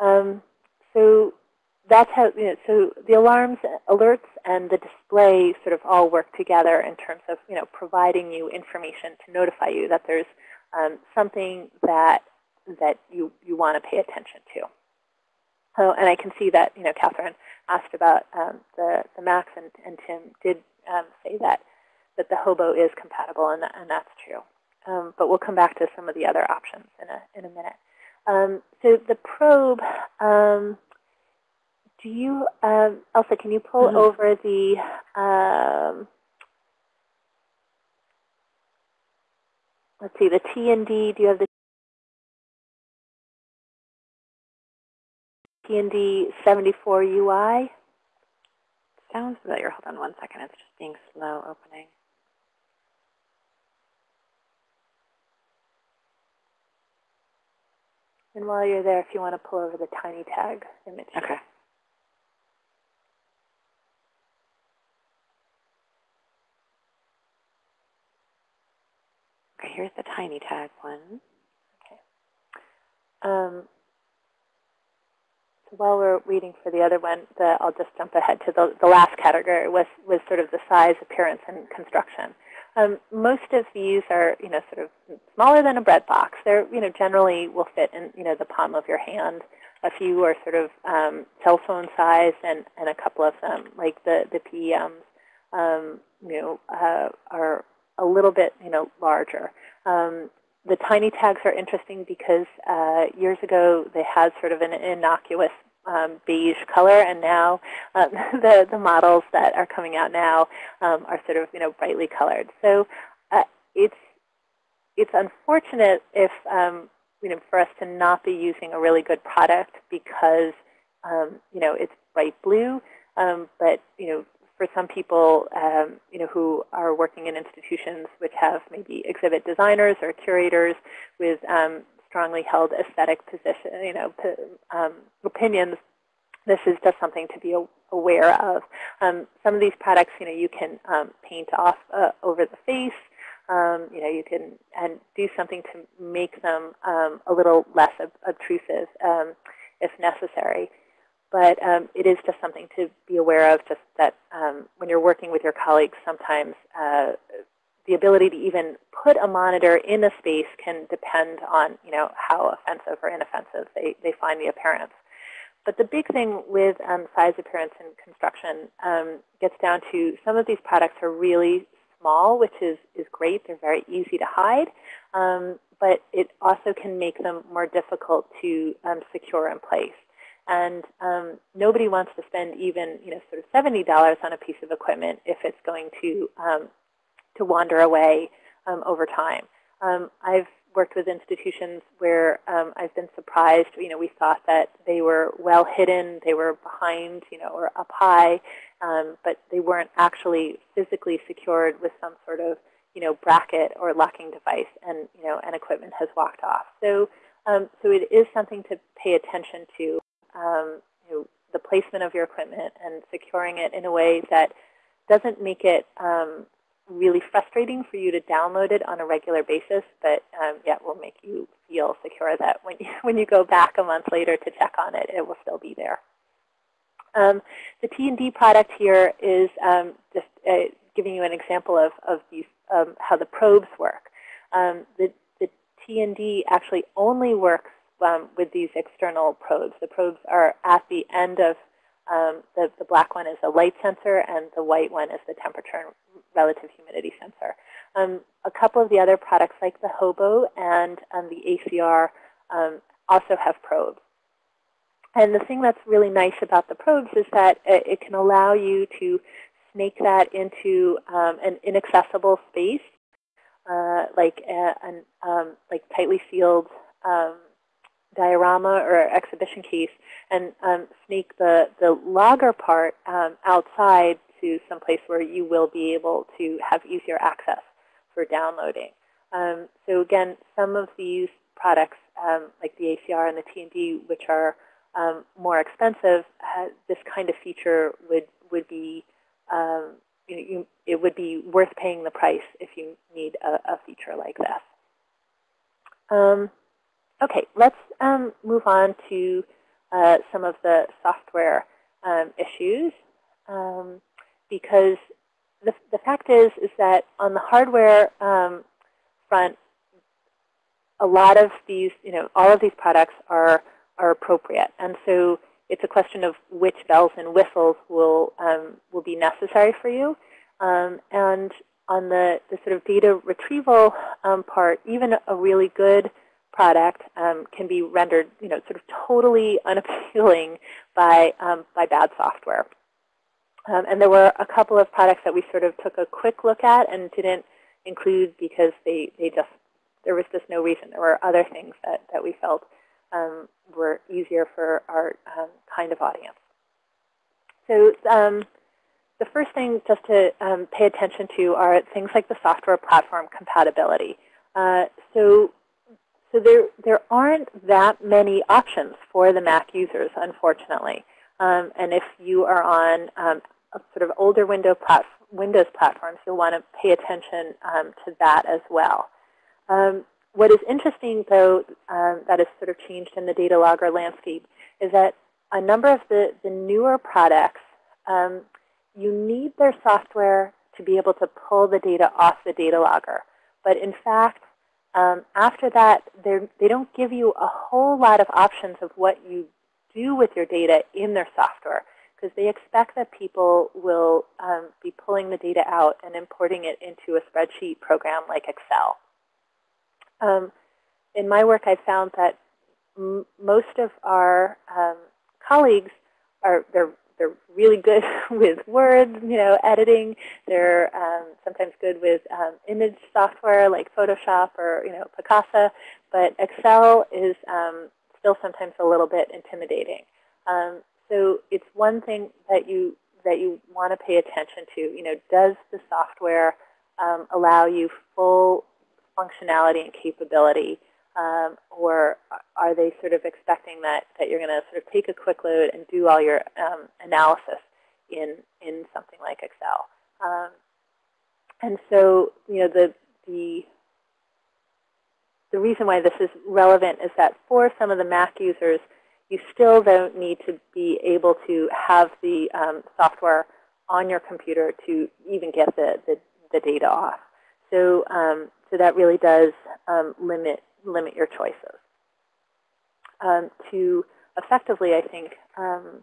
Um, so that's how, you know, so the alarms, alerts, and the display sort of all work together in terms of, you know, providing you information to notify you that there's um, something that that you, you want to pay attention to. Oh, and I can see that, you know, Catherine asked about um, the, the Macs, and, and Tim did um, say that, that the Hobo is compatible, and, that, and that's true. Um, but we'll come back to some of the other options in a, in a minute. Um, so the probe, um, do you, um, Elsa, can you pull mm -hmm. over the, let's see, the T and D, do you have the TND 74 UI. Sounds familiar. Hold on one second. It's just being slow opening. And while you're there, if you want to pull over the tiny tag image. Okay. Okay, here's the tiny tag one. Okay. Um, so while we're waiting for the other one, the, I'll just jump ahead to the, the last category was, was sort of the size, appearance, and construction. Um, most of these are, you know, sort of smaller than a bread box. They're, you know, generally will fit in, you know, the palm of your hand. A few are sort of um, cell phone size, and, and a couple of them, like the, the PEMs, um, you know, uh, are a little bit, you know, larger. Um, the tiny tags are interesting because uh, years ago they had sort of an innocuous um, beige color, and now um, the the models that are coming out now um, are sort of you know brightly colored. So uh, it's it's unfortunate if um, you know for us to not be using a really good product because um, you know it's bright blue, um, but you know for some people, um, you know, who are working in institutions which have maybe exhibit designers or curators with um, strongly held aesthetic position, you know, um, opinions, this is just something to be aware of. Um, some of these products, you know, you can um, paint off uh, over the face. Um, you know, you can and do something to make them a little less ob obtrusive if necessary. But um, it is just something to be aware of, just that um, when you're working with your colleagues, sometimes uh, the ability to even put a monitor in a space can depend on you know, how offensive or inoffensive they, they find the appearance. But the big thing with um, size, appearance, and construction um, gets down to some of these products are really small, which is, is great. They're very easy to hide. Um, but it also can make them more difficult to um, secure in place. And um, nobody wants to spend even you know sort of $70 on a piece of equipment if it's going to um, to wander away um, over time. Um, I've worked with institutions where um, I've been surprised. You know, we thought that they were well hidden, they were behind, you know, or up high, um, but they weren't actually physically secured with some sort of you know bracket or locking device, and you know, and equipment has walked off. So. Um, so it is something to pay attention to um, you know, the placement of your equipment and securing it in a way that doesn't make it um, really frustrating for you to download it on a regular basis, but um, yet will make you feel secure that when you, when you go back a month later to check on it, it will still be there. Um, the T&D product here is um, just uh, giving you an example of, of these, um, how the probes work. Um, the, the T&D actually only works um, with these external probes. The probes are at the end of um, the, the black one is a light sensor, and the white one is the temperature and relative humidity sensor. Um, a couple of the other products, like the Hobo and um, the ACR, um, also have probes. And the thing that's really nice about the probes is that it, it can allow you to snake that into um, an inaccessible space, uh, like a, an um, like tightly sealed diorama or exhibition case and um, snake the, the logger part um, outside to some place where you will be able to have easier access for downloading. Um, so again, some of these products, um, like the ACR and the T&D, which are um, more expensive, this kind of feature would would be um, you know, you, it would be worth paying the price if you need a, a feature like this. Okay, let's move on to uh, some of the software um, issues um, because the, the fact is is that on the hardware um, front, a lot of these, you know, all of these products are are appropriate, and so it's a question of which bells and whistles will um, will be necessary for you. Um, and on the, the sort of data retrieval um, part, even a really good product um, can be rendered, you know, sort of totally unappealing by um, by bad software. Um, and there were a couple of products that we sort of took a quick look at and didn't include because they, they just there was just no reason. There were other things that, that we felt um, were easier for our um, kind of audience. So um, the first thing just to pay attention to are things like the software platform compatibility. Uh, so so there, there aren't that many options for the Mac users, unfortunately. Um, and if you are on um, sort of older window plat Windows platforms, you'll want to pay attention um, to that as well. Um, what is interesting, though, um, that has sort of changed in the data logger landscape is that a number of the, the newer products, um, you need their software to be able to pull the data off the data logger. But in fact, um, after that, they don't give you a whole lot of options of what you do with your data in their software because they expect that people will um, be pulling the data out and importing it into a spreadsheet program like Excel. Um, in my work, I've found that most of our um, colleagues are they're they're really good with words, you know, editing. They're um, sometimes good with um, image software like Photoshop or you know Picasa, but Excel is um, still sometimes a little bit intimidating. Um, so it's one thing that you that you want to pay attention to. You know, does the software um, allow you full functionality and capability, um, or are they sort of expecting that that you're going to sort of take a quick load and do all your um, analysis in in something like Excel? Um, and so, you know, the the the reason why this is relevant is that for some of the Mac users, you still don't need to be able to have the um, software on your computer to even get the, the, the data off. So, um, so that really does um, limit, limit your choices. Um, to effectively, I think, um,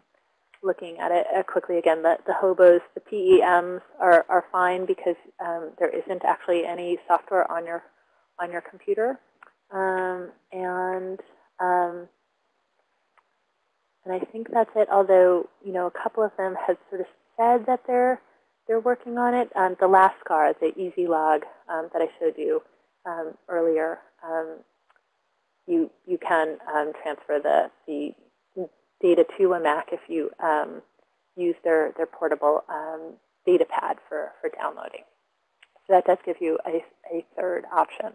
looking at it uh, quickly again, the, the hobos, the PEMs are, are fine because um, there isn't actually any software on your, on your computer. and and I think that's it, although, you know, a couple of them have sort of said that they're they're working on it. Um, the LASCAR, the easy log um, that I showed you um, earlier, um, you you can um, transfer the the data to a Mac if you um, use their their portable data pad for for downloading. So that does give you a, a third option.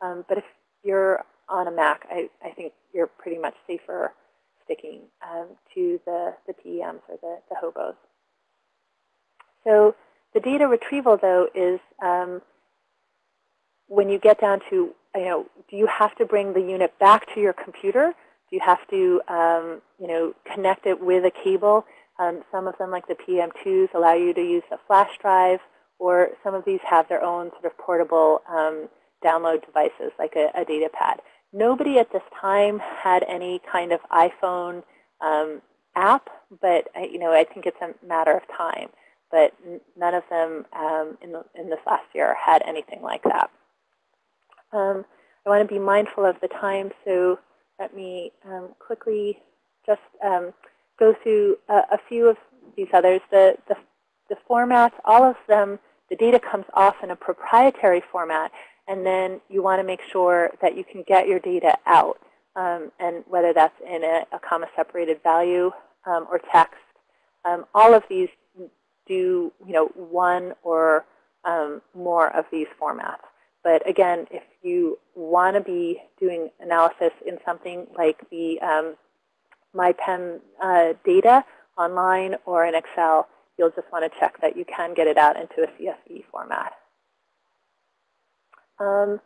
but if you're on a Mac, I, I think you're pretty much safer sticking um, to the, the PEMs or the, the hobos. So the data retrieval, though, is um, when you get down to, you know, do you have to bring the unit back to your computer? Do you have to, um, you know, connect it with a cable? Um, some of them, like the PEM2s, allow you to use a flash drive, or some of these have their own sort of portable um, download devices, like a, a data pad. Nobody at this time had any kind of iPhone um, app, but you know I think it's a matter of time. But none of them um, in, the, in this last year had anything like that. Um, I want to be mindful of the time, so let me um, quickly just um, go through a, a, few of these others. The, the, the formats, all of them, the data comes off in a proprietary format, and then you want to make sure that you can get your data out, um, and whether that's in a, a comma-separated value um, or text. Um, all of these do you know, one or more of these formats. But again, if you want to be doing analysis in something like the um, MyPem uh, data online or in Excel, you'll just want to check that you can get it out into a CSV format. Um,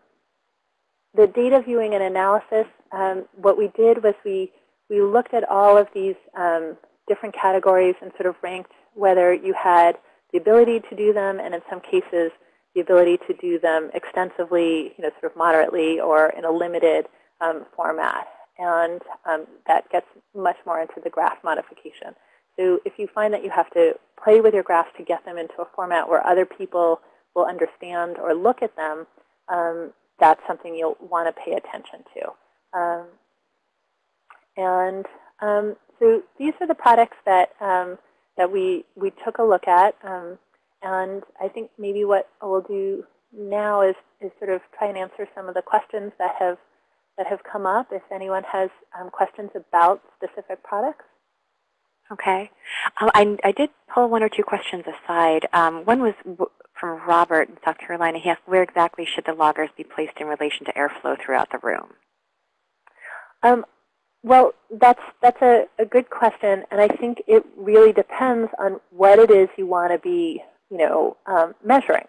the data viewing and analysis, um, what we did was we, we looked at all of these um, different categories and sort of ranked whether you had the ability to do them and in some cases the ability to do them extensively, you know, sort of moderately or in a limited um, format. And um, that gets much more into the graph modification. So if you find that you have to play with your graphs to get them into a format where other people will understand or look at them, um, that's something you'll want to pay attention to. Um, and um, so these are the products that um, that we we took a look at, and I think maybe what we'll do now is is sort of try and answer some of the questions that have that have come up. If anyone has um, questions about specific products. Okay. Um, I, I did pull one or two questions aside. Um, one was from Robert in South Carolina. He asked, where exactly should the loggers be placed in relation to airflow throughout the room? Um, well, that's, that's a, a good question, and I think it really depends on what it is you want to be you know, um, measuring.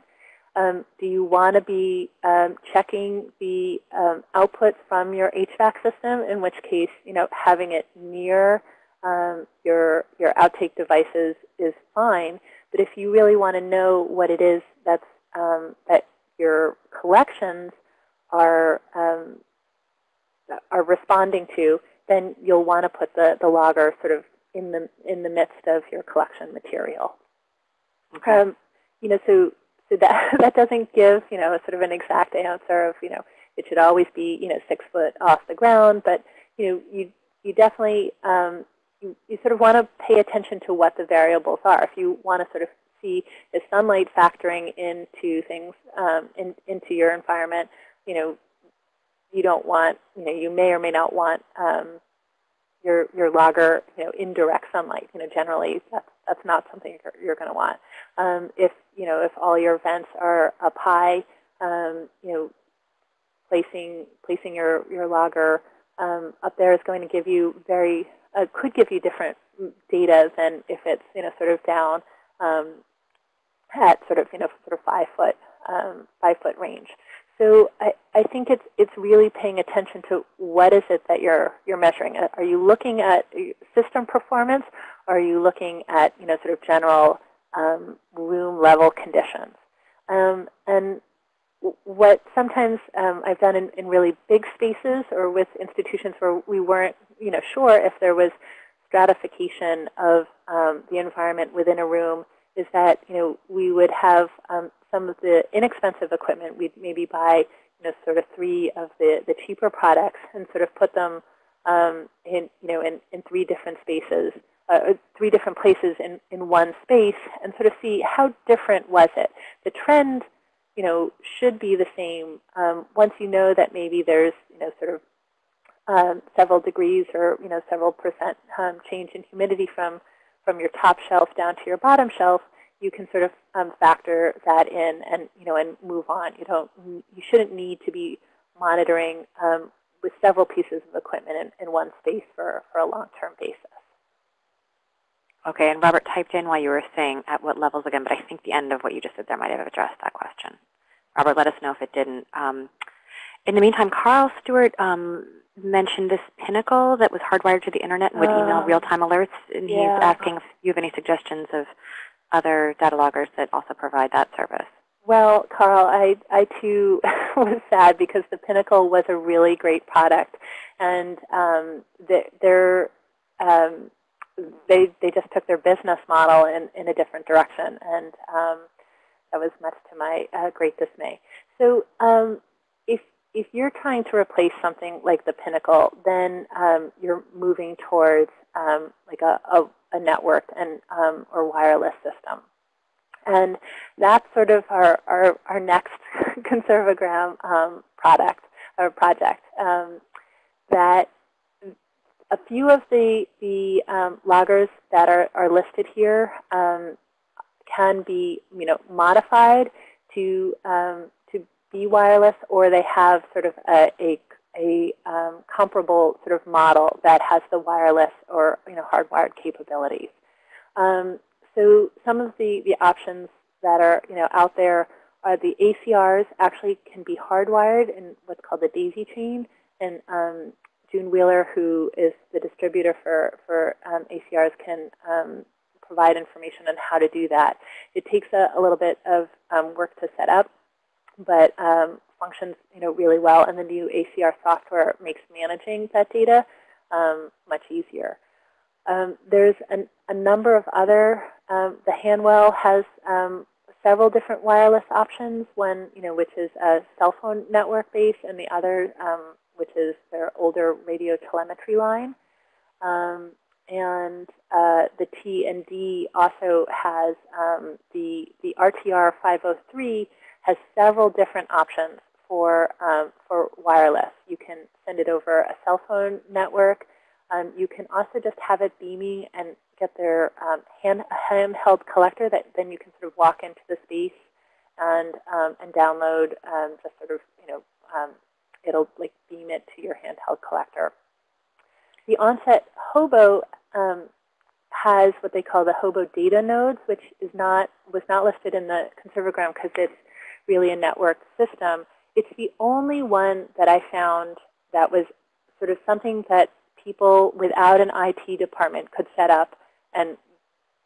Um, do you want to be um, checking the um, output from your HVAC system, in which case, you know, having it near um, your, your outtake devices is fine. But if you really want to know what it is that's, um, that your collections are, um, are responding to, then you'll want to put the, the logger sort of in the, in the midst of your collection material. Okay. Um, you know, so, so that, that doesn't give, you know, a sort of an exact answer of, you know, it should always be, you know, six foot off the ground. But, you know, you, you definitely, um, you, you sort of want to pay attention to what the variables are. If you want to sort of see is sunlight factoring into things, um, in, into your environment, you know, you don't want, you know, you may or may not want um, your your logger, you know, in direct sunlight. You know, generally that's that's not something you're, you're going to want. Um, if you know if all your vents are up high, um, you know, placing placing your your logger um, up there is going to give you very uh, could give you different data than if it's you know sort of down um, at sort of you know sort of five foot um, five foot range. So I, I think it's it's really paying attention to what is it that you're you're measuring. Are you looking at system performance? Or are you looking at you know sort of general um, room level conditions? Um, and what sometimes um, I've done in, in, really big spaces or with institutions where we weren't you know, sure if there was stratification of um, the environment within a room is that you know, we would have um, some of the inexpensive equipment. We'd maybe buy you know, sort of three of the, the cheaper products and sort of put them um, in, you know, in, in three different spaces, uh, three different places in, in one space and sort of see how different was it. The trend you know, should be the same um, once you know that maybe there's, you know, sort of um, several degrees or, you know, several percent um, change in humidity from, from your top shelf down to your bottom shelf, you can sort of um, factor that in and, you know, and move on. You don't, you shouldn't need to be monitoring um, with several pieces of equipment in, in one space for, for a long-term basis. Okay, and Robert typed in while you were saying at what levels again, but I think the end of what you just said there might have addressed that question. Robert, let us know if it didn't. Um, in the meantime, Carl Stewart um, mentioned this Pinnacle that was hardwired to the internet and would uh, email real-time alerts, and yeah. he's asking if you have any suggestions of other data loggers that also provide that service. Well, Carl, I, I too was sad because the Pinnacle was a really great product, and um, they're um, they they just took their business model in in a different direction, and um, that was much to my uh, great dismay. So um, if if you're trying to replace something like the Pinnacle, then um, you're moving towards um, like a, a, a networked and um, or wireless system. And that's sort of our, our, our next Conserve O Gram um, product or project um, that a few of the, the um, loggers that are, are listed here can be you know, modified to, um, to be wireless, or they have sort of a, a, a um, comparable sort of model that has the wireless or you know hardwired capabilities. Um, so some of the, the options that are you know out there are the ACRs actually can be hardwired in what's called the daisy chain. And um, June Wheeler, who is the distributor for, for um, ACRs, can um, provide information on how to do that. It takes a, a little bit of um, work to set up, but um, functions you know, really well. And the new ACR software makes managing that data um, much easier. Um, there's an, a number of other, um, the Hanwell has um, several different wireless options, one you know, which is a cell phone network base, and the other um, which is their older radio telemetry line. And uh, the T&D also has the, the RTR 503 has several different options for, um, for wireless. You can send it over a cell phone network. Um, you can also just have it beaming and get their um, hand, handheld collector that then you can sort of walk into the space and, um, and download um, just sort of, you know, um, it'll like beam it to your handheld collector. The onset Hobo has what they call the Hobo data nodes, which is not was not listed in the Conserve O Gram because it's really a network system. It's the only one that I found that was sort of something that people without an IT department could set up and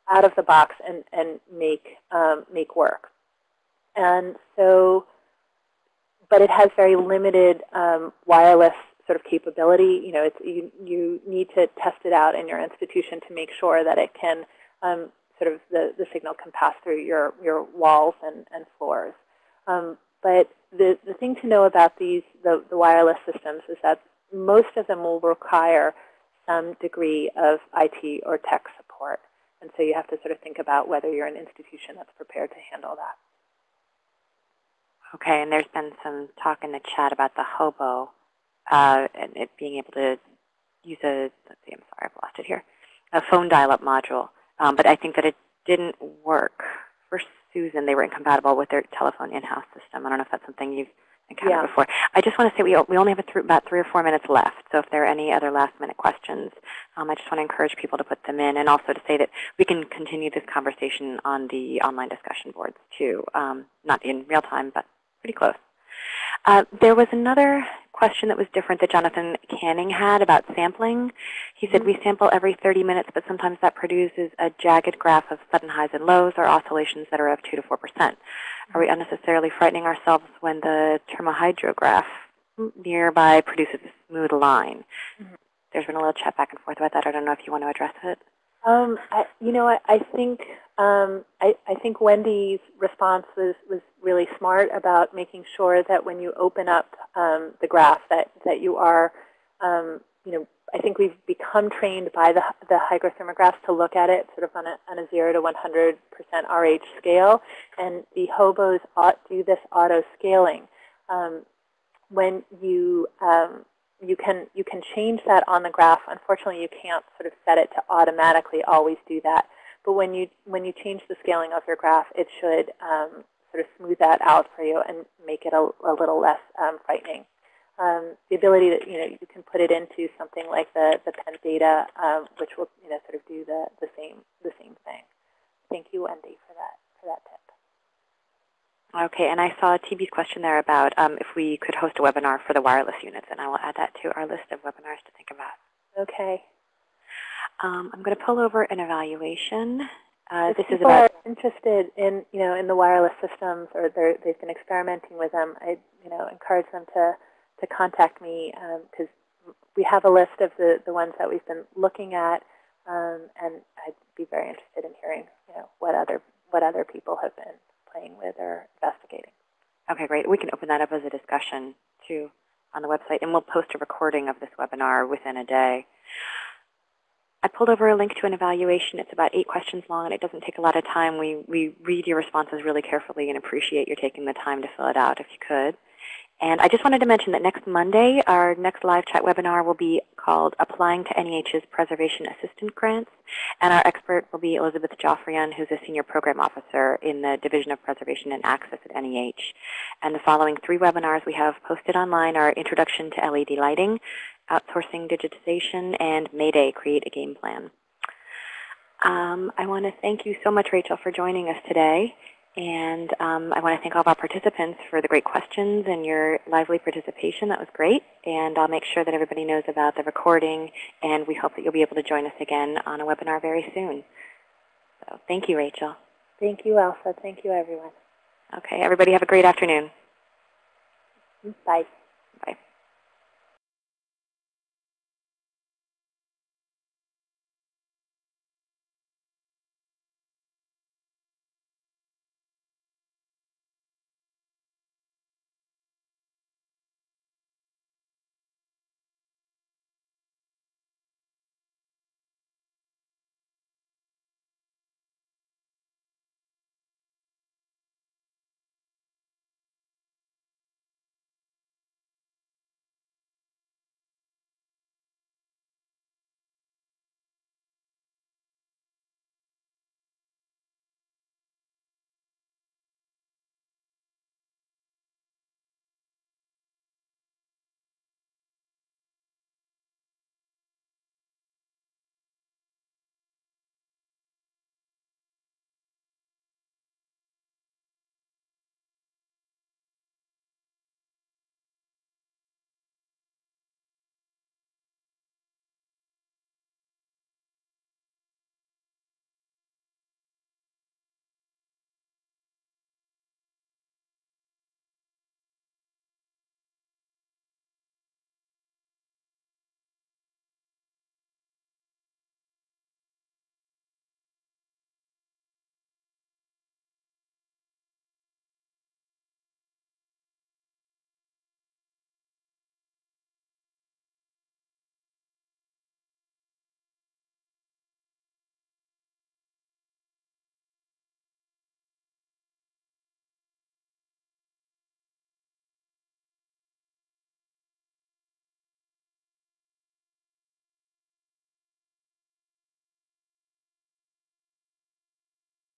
out of the box and, and make, um, make work. And so, but it has very limited um, wireless sort of capability. You know, it's, you, you need to test it out in your institution to make sure that it can um, sort of the, the signal can pass through your, your walls and, and floors. Um, but the, the thing to know about these, the, the wireless systems is that most of them will require some degree of IT or tech support. And so you have to sort of think about whether you're an institution that's prepared to handle that. Okay, and there's been some talk in the chat about the hobo uh, and it being able to use a, let's see, I'm sorry, I've lost it here, a phone dial-up module. Um, but I think that it didn't work for Susan. They were incompatible with their telephone in-house system. I don't know if that's something you've encountered Yeah. before. I just want to say we, we only have a thr about three or four minutes left. So if there are any other last-minute questions, um, I just want to encourage people to put them in. And also to say that we can continue this conversation on the online discussion boards too. Um, not in real time, but pretty close. Uh, there was another question that was different that Jonathan Canning had about sampling. He said we sample every 30 minutes, but sometimes that produces a jagged graph of sudden highs and lows or oscillations that are of 2 to 4%. Are we unnecessarily frightening ourselves when the thermohygrograph nearby produces a smooth line? Mhm. There's been a little chat back and forth about that. I don't know if you want to address it. Um, I, you know, I, I think um, I, I think Wendy's response was, was really smart about making sure that when you open up um, the graph that, that you are, um, you know, I think we've become trained by the, the hygrothermographs to look at it sort of on a, on a 0 to 100% RH scale. And the hobos ought do this auto scaling. Um, when you um, you can you can change that on the graph. Unfortunately, you can't sort of set it to automatically always do that. But when you when you change the scaling of your graph, it should um, sort of smooth that out for you and make it a, a little less um, frightening. Um, the ability that you know you can put it into something like the the Penn data, um, which will you know sort of do the the same the same thing. Thank you, Wendy, for that for that tip. Okay, and I saw TB's question there about um, if we could host a webinar for the wireless units, and I will add that to our list of webinars to think about. Okay. Um, I'm going to pull over an evaluation. Uh, this is about are interested in you know in the wireless systems or they're, they've been experimenting with them, I you know encourage them to to contact me because we have a list of the the ones that we've been looking at, um, and I'd be very interested in hearing you know what other what other people have been playing with or investigating. Okay, great. We can open that up as a discussion too on the website, and we'll post a recording of this webinar within a day. I pulled over a link to an evaluation. It's about eight questions long, and it doesn't take a lot of time. We, we read your responses really carefully and appreciate your taking the time to fill it out if you could. And I just wanted to mention that next Monday, our next live chat webinar will be called Applying to NEH's Preservation Assistance Grants. And our expert will be Elizabeth Joffrion, who's a Senior Program Officer in the Division of Preservation and Access at NEH. And the following three webinars we have posted online are Introduction to LED Lighting, Outsourcing Digitization, and Mayday, Create a Game Plan. Um, I want to thank you so much, Rachel, for joining us today. And um, I want to thank all of our participants for the great questions and your lively participation. That was great. And I'll make sure that everybody knows about the recording. And we hope that you'll be able to join us again on a webinar very soon. So thank you, Rachel. Thank you, Elsa. Thank you, everyone. Okay, everybody have a great afternoon. Bye.